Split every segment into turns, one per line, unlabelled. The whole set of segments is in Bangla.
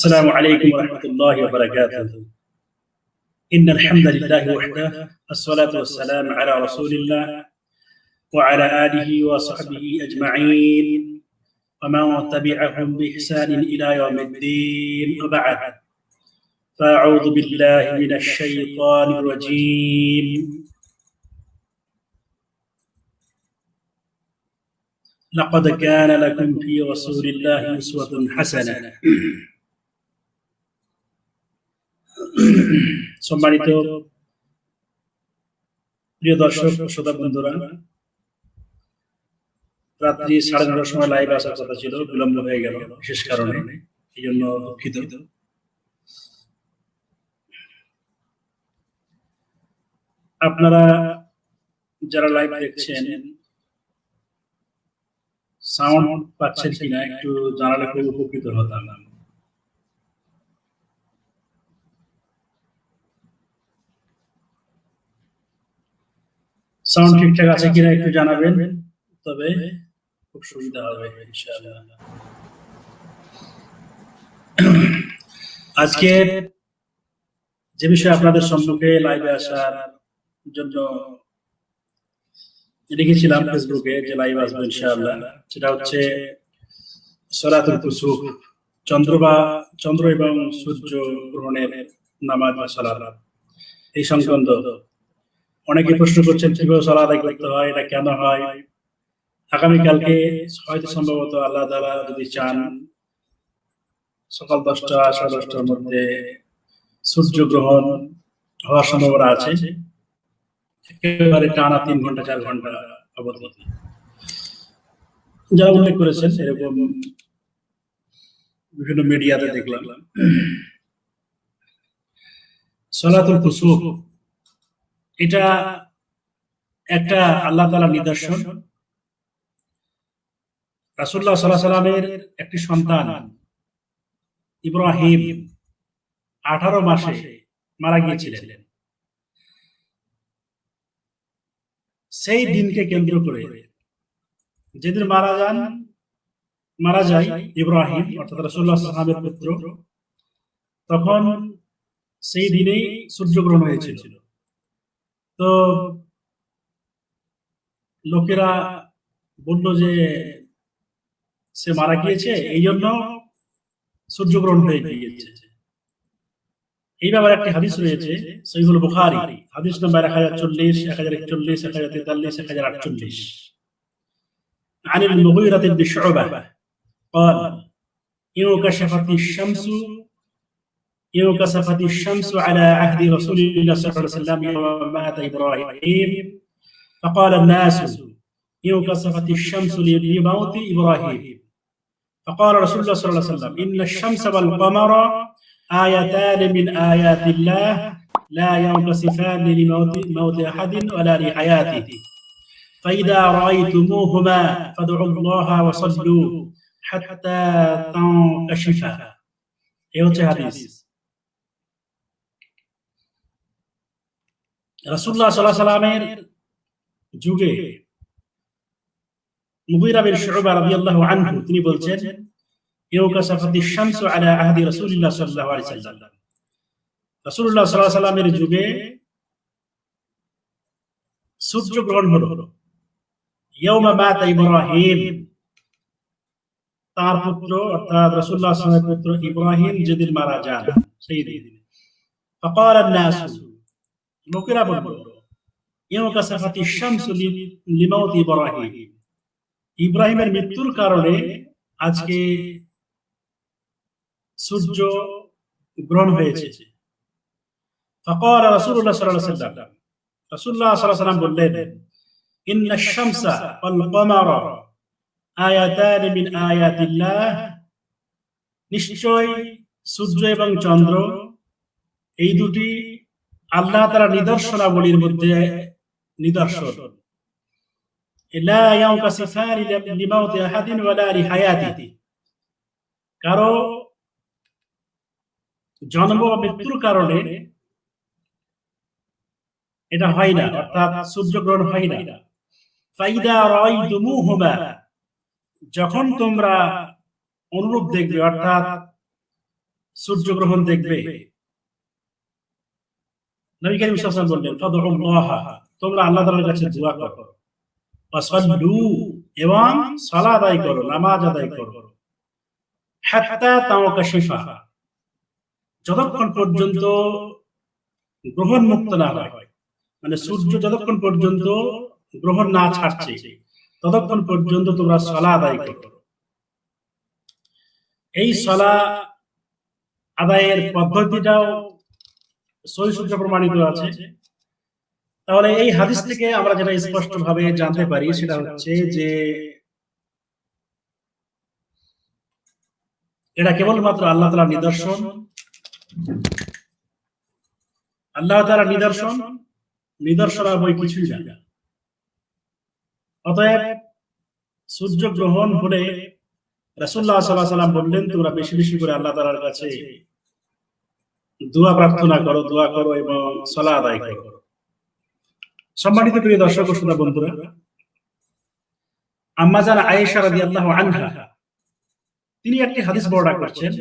السلام عليكم ورحمة الله وبركاته. إن الحمد لله وحده الصلاة والسلام على رسول الله وعلى آله وصحبه أجمعين. ومن تبعهم بإحسان إلى يوم الدين وبعد. فأعوذ بالله من الشيطان الرجيم. لقد كان لكم في رسول الله أسوة حسنة. সম্মানিত প্রিয় দর্শক, শ্রোতা বন্ধুরা, রাত্রি সাড়ে নটার সময় লাইভ আসার কথা ছিল, বিলম্ব হয়ে গেল বিশেষ কারণে এই জন্য দুঃখিত। আপনারা যারা লাইভ দেখছেন সাউন্ড পাচ্ছেন কিনা একটু জানালে খুব উপকৃত হতাম। সাউন্ড ঠিকঠাক আছে কিনা একটু জানাবেন তবে খুব সুবিধা হবে ইনশাআল্লাহ। আজকে যে বিষয়ে আপনাদের সম্মুখে লাইভে আসার জন্য লিখেছিলাম ফেসবুকে যে লাইভ আসব ইনশাআল্লাহ সেটা হচ্ছে সরাতুল কুসুফ চন্দ্র বা চন্দ্র এবং সূর্য গ্রহণের নামাজ বা সালাত এই সংক্রান্ত অনেকে প্রশ্ন করছেন কীভাবে সালাত আদায় করতে হয়, এটা কেন হয়? আগামীকালকে হয়তো সম্ভবত আল্লাহ তাআলা যদি চান, সকাল দশটা, সাড়ে দশটার মধ্যে সূর্য গ্রহণ হওয়ার সম্ভাবনা আছে। একেবারে টানা তিন ঘণ্টা, চার ঘণ্টা অবধি। যারা উল্লেখ করেছেন, এরকম বিভিন্ন মিডিয়াতে দেখলাম। সলাতুল কুসুফ এটা একটা আল্লাহ তালা নিদর্শন। রাসুল্লাহ সাল্লাহ সাল্লামের একটি সন্তান, ইব্রাহিম, আঠারো মাসে মারা গিয়েছিলেন। সেই দিনকে কেন্দ্র করে যেদিন মারা যান, মারা যায় ইব্রাহিম, অর্থাৎ রাসুল্লাহ সাল্লামের পুত্র। তখন সেই দিনেই সূর্যগ্রহণ হয়েছিল। তো লোকেরা বলল যে সে মারা গিয়েছে এই জন্য সূর্যগ্রহণ হয়ে গিয়েছে এই ব্যাপারে একটি হাদিস রয়েছে সহিহুল বুখারী হাদিস নাম্বার 1040 1041 1043 1048 عن المغيرة بن شعبة قال إن كشفت الشمس يوم سقط الشمس على عهد رسول الله صلى الله عليه وسلم يوم مات إبراهيم. فقال الناس يوم سقط الشمس لموت إبراهيم. فقال رسول الله صلى الله عليه وسلم إن الشمس والقمر آيتان من آيات الله لا ينقصفان لموت موت أحد ولا لحياته. فإذا رأيتموهما فادعوا الله وصلوا حتى تنكشفا. أيوة حديث؟ হাদিস রাসূলুল্লাহ সাল্লাল্লাহু আলাইহি সাল্লামের যুগে মুগীরা বিন শুবা রাদিয়াল্লাহু আনহু তিনি বলছেন ইউকাসাফাতিশ শামসু আলা আহদি রাসূলিল্লাহ সাল্লাল্লাহু আলাইহি সাল্লাম রাসূলুল্লাহ সাল্লাল্লাহু আলাইহি সাল্লামের যুগে সূর্য গ্রহণ হলো ইয়াউমা মাতা ইব্রাহিম তার পুত্র অর্থাৎ রাসূলুল্লাহ সাল্লাল্লাহু আলাইহি পুত্র ইব্রাহিম যেদিন মারা যান সেই দিন فقال الناس লোকেরা বলল ইউকাসাফাতিশ শামসু লিমাউত ইব্রাহিম ইব্রাহিমের মৃত্যুর কারণে আজকে সূর্য গ্রহণ হয়েছে فقال رسول الله صلى الله عليه وسلم رسول الله صلى الله عليه وسلم বললেন إن الشمس والقمر آياتان من آيات الله নিশ্চয় সূর্য এবং চন্দ্র এই দুটি আল্লাহ তারা নিদর্শনাবলীর মধ্যে নিদর্শন। কারও জন্ম বা মৃত্যুর কারণে এটা হয় না, অর্থাৎ সূর্যগ্রহণ হয় না। ফাইদা রয় দুমু হোমা যখন তোমরা অনুরূপ দেখবে, অর্থাৎ সূর্যগ্রহণ দেখবে। নবী করিম সাল্লাল্লাহু বললেন ফাদউল্লাহ তোমরা আল্লাহ তাআলার কাছে দোয়া করো। ওয়াসাল্লু এবং সালাত আদায় করো, নামাজ আদায় করো। হাত্তা তাওকাশিফা যতক্ষণ পর্যন্ত গ্রহণ মুক্ত না হয় মানে সূর্য যতক্ষণ পর্যন্ত গ্রহণ না ছাড়ছে, ততক্ষণ পর্যন্ত তোমরা সলা আদায় করো। এই সলা আদায়ের পদ্ধতিটাও সহি সূত্রে প্রমাণিত আছে। তাহলে এই হাদিস থেকে আমরা যেটা স্পষ্ট ভাবে জানতে পারি সেটা হচ্ছে যে এটা কেবলমাত্র আল্লাহ তালা নিদর্শন। আল্লাহ নিদর্শন নিদর্শন আর বই কিছুই না। অতএব সূর্য গ্রহণ হলে রাসুল্লাহ সাল্লাহ সাল্লাম বললেন তোমরা বেশি বেশি করে আল্লাহ তালার কাছে দোয়া প্রার্থনা করো দোয়া করো এবং সলা আদায় করো সম্মানিত প্রিয় দর্শক ও শ্রোতা বন্ধুরা আম্মা জান আয়েশা রাদিয়াল্লাহু আনহা তিনি একটি হাদিস বর্ণনা করছেন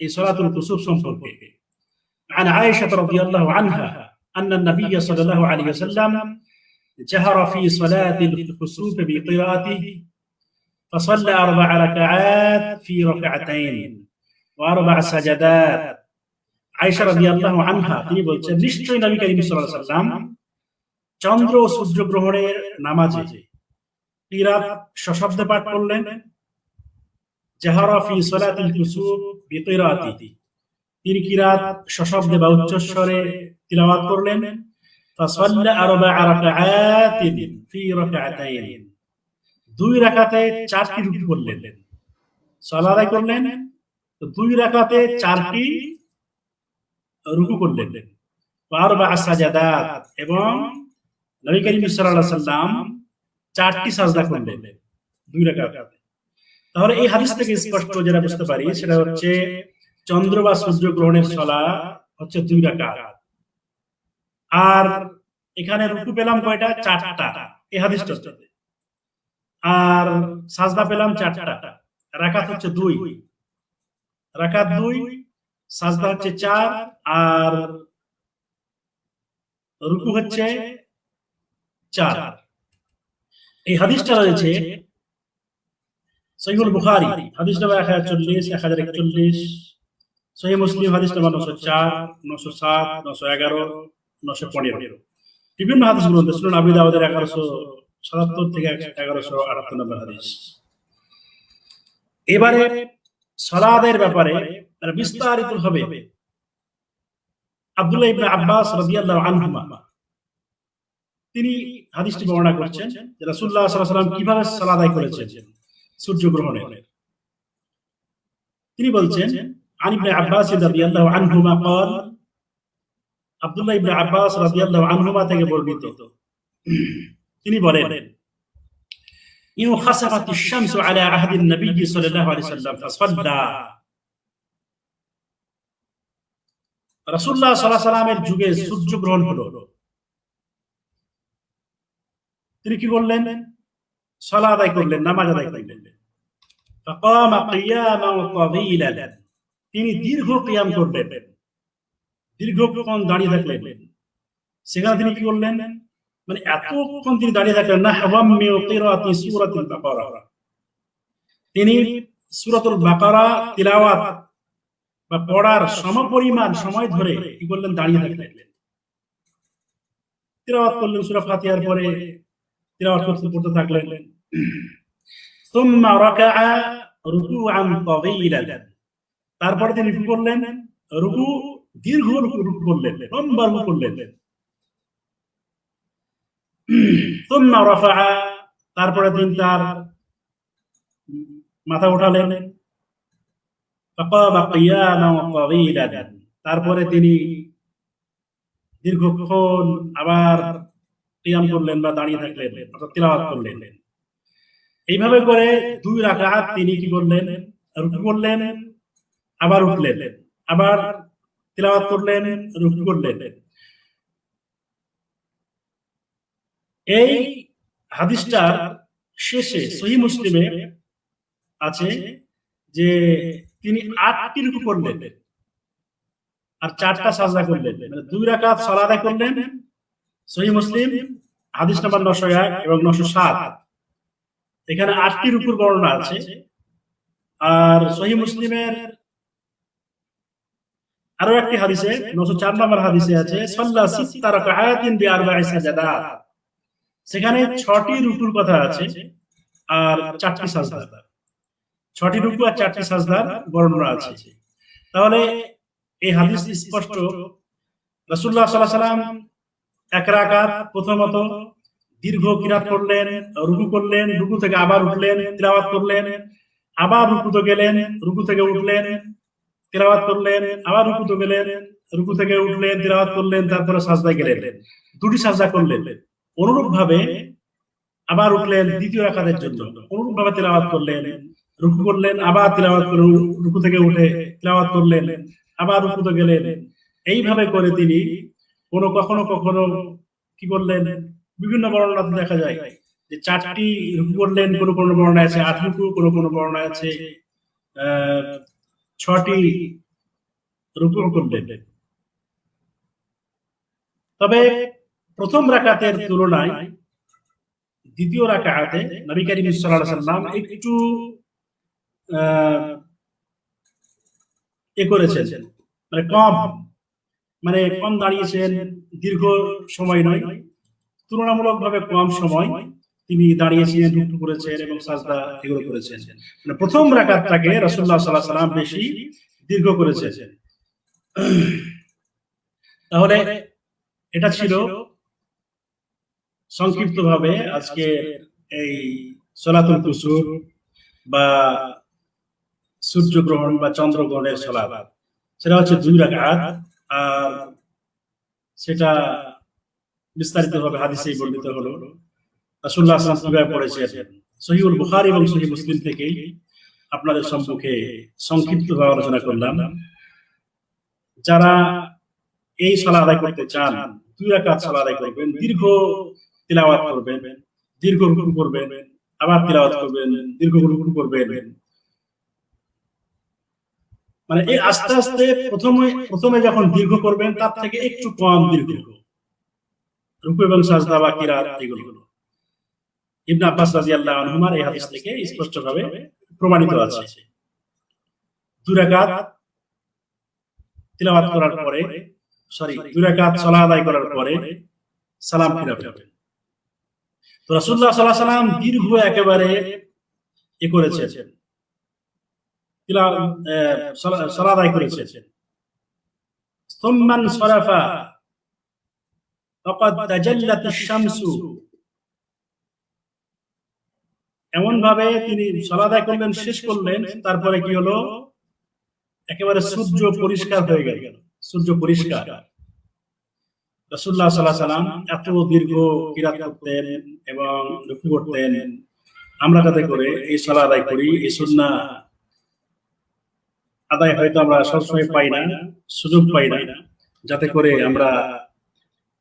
এই সলাতুল কুসুফ সম্পর্কে عن عائشة رضي الله عنها أن النبي صلى الله عليه وسلم جهر في صلاة الكسوف بقراءته فصلى أربع ركعات في ركعتين وأربع سجدات আয়েশা আনহা, তিনি বলছেন, নিশ্চয়ই নবী সাল্লাম চন্দ্র ও সূর্য গ্রহণের নামাজে সশব্দে পাঠ করলেন। জাহারা ফি তিনি কিরাত সশব্দে বা উচ্চস্বরে তিলাওয়াত করলেন। ফাসাল্লা আরবা রাকাআতিন ফি রাকাআতাইন দুই রাকাতে চারটি রুকু করলেন। সালাত করলেন, তো দুই রাকাতে চারটি রুকু করলেন। এবং নবী করিম সাল্লাম চারটি সাজদা করলেন, দুই তাহলে এই হাদিস থেকে স্পষ্ট যেটা বুঝতে পারি, সেটা হচ্ছে চন্দ্র বা সূর্য গ্রহণের সলা হচ্ছে দুই রাকাত। আর এখানে রুকু পেলাম কয়টা? চারটা। এই হাদিসটা আর সাজদা পেলাম চারটা। রাকাত হচ্ছে দুই। রাকাত দুই সাজদা হচ্ছে চার, আর রুকু হচ্ছে চার। এই হাদিসটা রয়েছে সহিহুল বুখারী হাদিস নাম্বার 1040 1041 সহিহ মুসলিম হাদিস নাম্বার 904 907 911 915 বিভিন্ন হাদিস গ্রন্থে সুনান আবি দাউদের 1177 থেকে 1178 নম্বর হাদিস। এবারে সালাদের ব্যাপারে বিস্তারিত হবে আব্দুল্লাহ ইবনে আব্বাস রাদিয়াল্লাহু আনহুমা তিনি হাদিসটি বর্ণনা করছেন যে রাসূলুল্লাহ সাল্লাল্লাহু আলাইহি ওয়াসাল্লাম কিভাবে সালাত আদায় করেছেন সূর্যগ্রহণে তিনি বলছেন عن ابن عباس رضي الله عنهما قال عبد الله ابن عباس رضي الله عنهما থেকে বর্ণিত তিনি বলেন إن خسفت الشمس على عهد النبي صلى الله عليه وسلم রসুল্লাহ সাল্লাহ সাল্লামের যুগে সূর্য গ্রহণ হলো। তিনি কি করলেন? সালা আদায় করলেন, নামাজ আদায় করলেন। তিনি দীর্ঘ কিয়াম করলেন দীর্ঘক্ষণ দাঁড়িয়ে থাকলেন। সেখানে তিনি কি করলেন? মানে এতক্ষণ তিনি দাঁড়িয়ে থাকলেন না তিনি সুরাতুল বাকারা তিলাওয়াত বা পড়ার সমপরিমাণ সময় ধরে কি করলেন দাঁড়িয়ে থাকলেন? তিরাওয়াত করলেন সুরা ফাতিহার পরে তিরাওয়াত করতে পড়তে থাকলেন। সুম্মা রাকাআ রুকুআন তাওয়িলান তারপরে তিনি কি করলেন? রুকু দীর্ঘ রুকু রুকু করলেন লম্বা রুকু করলেন। তারপরে তিনি তার মাথা উঠালেন। তারপরে তিনি দীর্ঘক্ষণ আবার কিয়াম করলেন বা দাঁড়িয়ে থাকলেন, অর্থাৎ তিলাওয়াত করলেন। এইভাবে করে দুই রাকাত তিনি কি করলেন? রুকু করলেন, আবার উঠলেন, আবার তিলাওয়াত করলেন, রুকু করলেন। এই হাদিসটার শেষে সহি মুসলিমে আছে যে তিনি আটটি রুকু করলেন। আর চারটা সাজদা করলেন। মানে দুই রাকাত সালাত আদায় করলেন। সহি মুসলিম, হাদিস নাম্বার নশো এক এবং নশো সাত। এখানে আটটি রুকুর বর্ণনা আছে। আর সহি মুসলিমের আরও একটি হাদিসে, নশো চার নম্বর হাদিসে আছে, সাল্লা সেখানে ছটি রুকুর কথা আছে আর চারটি সাজদা। ছটি রুকু আর চারটি সাজদার বর্ণনা আছে। তাহলে এই হাদিস স্পষ্ট। রাসূলুল্লাহ সাল্লাল্লাহু আলাইহি সাল্লাম এক রাকাত প্রথমত দীর্ঘ কিরাত করলেন, রুকু করলেন, রুকু থেকে আবার উঠলেন, তিলাওয়াত করলেন, আবার রুকুতে গেলেন, রুকু থেকে উঠলেন, তিলাওয়াত করলেন, আবার রুকুতে গেলেন, রুকু থেকে উঠলেন, তিলাওয়াত করলেন, তারপরে সাজদায় গেলেন। দুটি সাজদা করলেন। অনুরূপ ভাবে আবার উঠলেন দ্বিতীয় রাকাতের জন্য। অনুরূপ ভাবে তিলাওয়াত করলেন রুকু করলেন, আবার তিলাওয়াত করে রুকু থেকে উঠে তিলাওয়াত করলেন, আবার রুকুতে গেলেন। এইভাবে করে তিনি কোনো কখনো কখনো কি করলেন? বিভিন্ন বর্ণনাতে দেখা যায় যে চারটি রুকু করলেন, কোনো কোনো বর্ণায় আছে আট রুকু, কোনো কোনো বর্ণায় আছে ছটি রুকু করলেন। তবে প্রথম রাকাতের তুলনায় দ্বিতীয় রাকাতে নবী করিম সাল্লাম একটু এ করেছেন। মানে কম মানে কম দাঁড়িয়েছেন দীর্ঘ সময় নয়, তুলনামূলকভাবে কম সময় তিনি দাঁড়িয়েছিলেন রুকু করেছেন এবং সাজদা এগুলো করেছেন। মানে প্রথম রাকাতটাকে রাসূলুল্লাহ সাল্লাল্লাহু আলাইহি সাল্লাম বেশি দীর্ঘ করেছেন। তাহলে এটা ছিল সংক্ষিপ্তভাবে আজকে এই সলাতুল কুসুর বা সূর্যগ্রহণ বা চন্দ্রগ্রহণের সলাত সেটা হচ্ছে দুই রাকাত, আর সেটা বিস্তারিত ভাবে হাদিসেই বর্ণিত হলো। আলাইহি ওয়াসাল্লাম পড়েছেন সহিহুল বুখারী এবং সহিহ মুসলিম থেকেই আপনাদের সম্মুখে সংক্ষিপ্তভাবে আলোচনা করলাম। যারা এই সালাত আদায় করতে চান, দুই রাকাত সালাত আদায় করবেন, দীর্ঘ তিলাওয়াত করবেন, দীর্ঘ রুকু করবেন, আবার তিলাওয়াত করবেন, দীর্ঘ রুকু করবেন মানে এই আস্তে আস্তে প্রথমে প্রথমে যখন দীর্ঘ করবেন তার থেকে একটু কম দীর্ঘ। রুকু এবং সাজদা বা কিরাত এগুলো। ইবনে আব্বাস রাদিয়াল্লাহু আনহুমার এই হাদিস থেকে স্পষ্টভাবে প্রমাণিত আছে। দুই রাকাত তিলাওয়াত করার পরে সরি দুই রাকাত সালাত আদায় করার পরে সালাম ফিরাবেন। তো রাসূলুল্লাহ সাল্লাল্লাহু আলাইহি সাল্লাম দীর্ঘ একেবারে এ করেছেন। এমন ভাবে তিনি সালাদা করলেন, শেষ করলেন, তারপরে কি হলো? একেবারে সূর্য পরিষ্কার হয়ে গেল। সূর্য পরিষ্কার। সাল্লাম এত দীর্ঘ কিরাত করতেন এবং লক্ষ্য করতেন। আমরা যাতে করে এই সালাদ আদায় করি, এই সন্না আদায় হয়তো আমরা সবসময় পাই না সুযোগ পাই না যাতে করে আমরা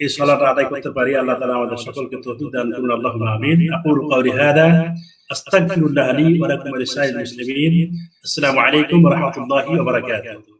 এই সালাটা আদায় করতে পারি আল্লাহ তাআলা আমাদের সকলকে তৌফিক দান করুন আল্লাহুম্মা আমিন আকুলু কাওলি হাদা আস্তাগফিরুল্লাহ লি ওয়া লাকুম ওয়া লিসাইরিল মুসলিমিন আসসালামু আলাইকুম ওয়া রাহমাতুল্লাহি ওয়া বারাকাতুহু